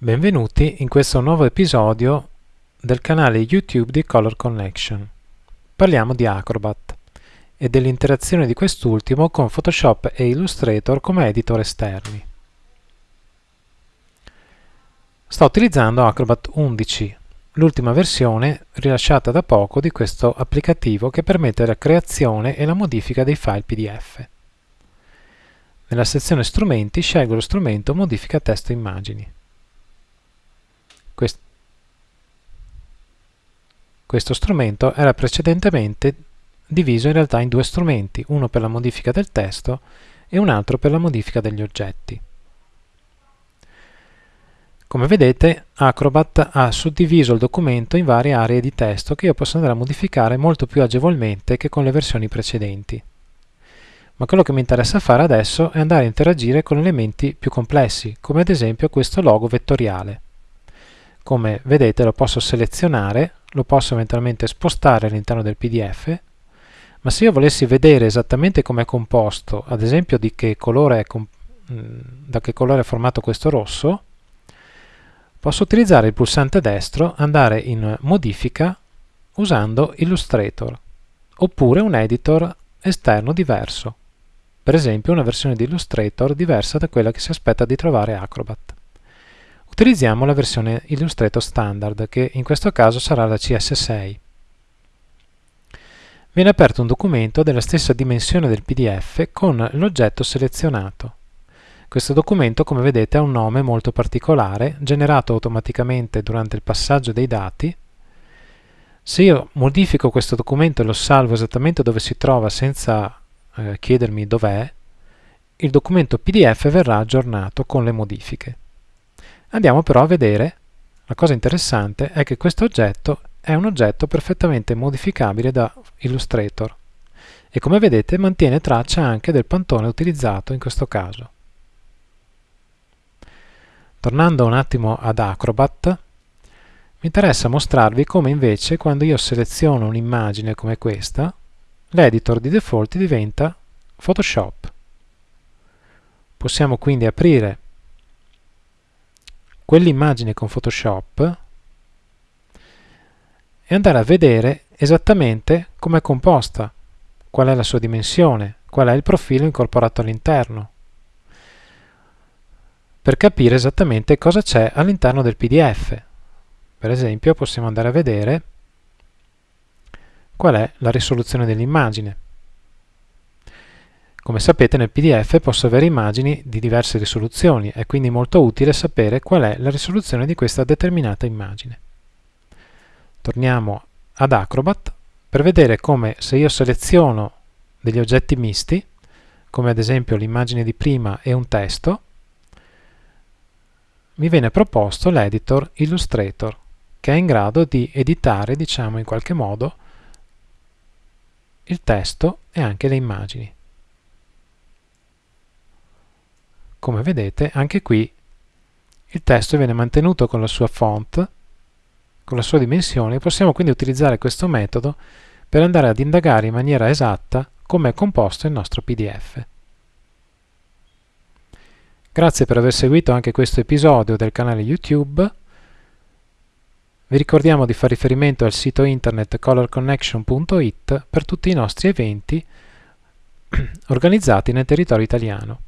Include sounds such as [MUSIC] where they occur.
Benvenuti in questo nuovo episodio del canale YouTube di Color Connection. Parliamo di Acrobat e dell'interazione di quest'ultimo con Photoshop e Illustrator come editor esterni. Sto utilizzando Acrobat 11, l'ultima versione rilasciata da poco di questo applicativo che permette la creazione e la modifica dei file PDF. Nella sezione Strumenti scelgo lo strumento Modifica testo immagini. Quest questo strumento era precedentemente diviso in realtà in due strumenti, uno per la modifica del testo e un altro per la modifica degli oggetti. Come vedete Acrobat ha suddiviso il documento in varie aree di testo che io posso andare a modificare molto più agevolmente che con le versioni precedenti. Ma quello che mi interessa fare adesso è andare a interagire con elementi più complessi, come ad esempio questo logo vettoriale. Come vedete lo posso selezionare, lo posso eventualmente spostare all'interno del PDF, ma se io volessi vedere esattamente come è composto, ad esempio di che colore è mm, da che colore è formato questo rosso, posso utilizzare il pulsante destro, andare in modifica usando Illustrator, oppure un editor esterno diverso, per esempio una versione di Illustrator diversa da quella che si aspetta di trovare Acrobat. Utilizziamo la versione Illustrator Standard, che in questo caso sarà la CS6. Viene aperto un documento della stessa dimensione del PDF con l'oggetto selezionato. Questo documento, come vedete, ha un nome molto particolare, generato automaticamente durante il passaggio dei dati. Se io modifico questo documento e lo salvo esattamente dove si trova senza eh, chiedermi dov'è, il documento PDF verrà aggiornato con le modifiche. Andiamo però a vedere, la cosa interessante è che questo oggetto è un oggetto perfettamente modificabile da Illustrator e come vedete mantiene traccia anche del pantone utilizzato in questo caso. Tornando un attimo ad Acrobat, mi interessa mostrarvi come invece quando io seleziono un'immagine come questa, l'editor di default diventa Photoshop. Possiamo quindi aprire quell'immagine con Photoshop e andare a vedere esattamente come è composta, qual è la sua dimensione, qual è il profilo incorporato all'interno, per capire esattamente cosa c'è all'interno del PDF. Per esempio possiamo andare a vedere qual è la risoluzione dell'immagine. Come sapete nel PDF posso avere immagini di diverse risoluzioni, è quindi molto utile sapere qual è la risoluzione di questa determinata immagine. Torniamo ad Acrobat per vedere come se io seleziono degli oggetti misti, come ad esempio l'immagine di prima e un testo, mi viene proposto l'editor Illustrator, che è in grado di editare, diciamo in qualche modo, il testo e anche le immagini. Come vedete anche qui il testo viene mantenuto con la sua font, con la sua dimensione, possiamo quindi utilizzare questo metodo per andare ad indagare in maniera esatta come è composto il nostro PDF. Grazie per aver seguito anche questo episodio del canale YouTube. Vi ricordiamo di fare riferimento al sito internet colorconnection.it per tutti i nostri eventi [CLEARS THROAT] organizzati nel territorio italiano.